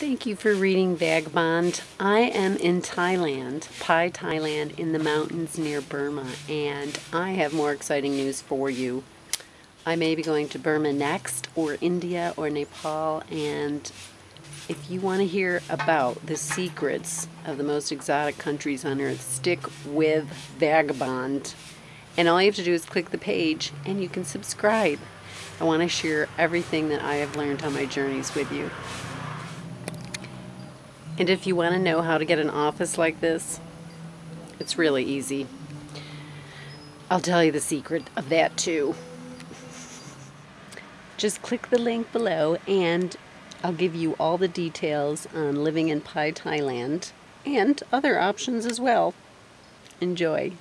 Thank you for reading Vagabond. I am in Thailand, Pai, Thailand, in the mountains near Burma, and I have more exciting news for you. I may be going to Burma next, or India, or Nepal, and if you want to hear about the secrets of the most exotic countries on earth, stick with Vagabond. And all you have to do is click the page, and you can subscribe. I want to share everything that I have learned on my journeys with you. And if you want to know how to get an office like this, it's really easy. I'll tell you the secret of that too. Just click the link below and I'll give you all the details on living in Pai, Thailand and other options as well. Enjoy.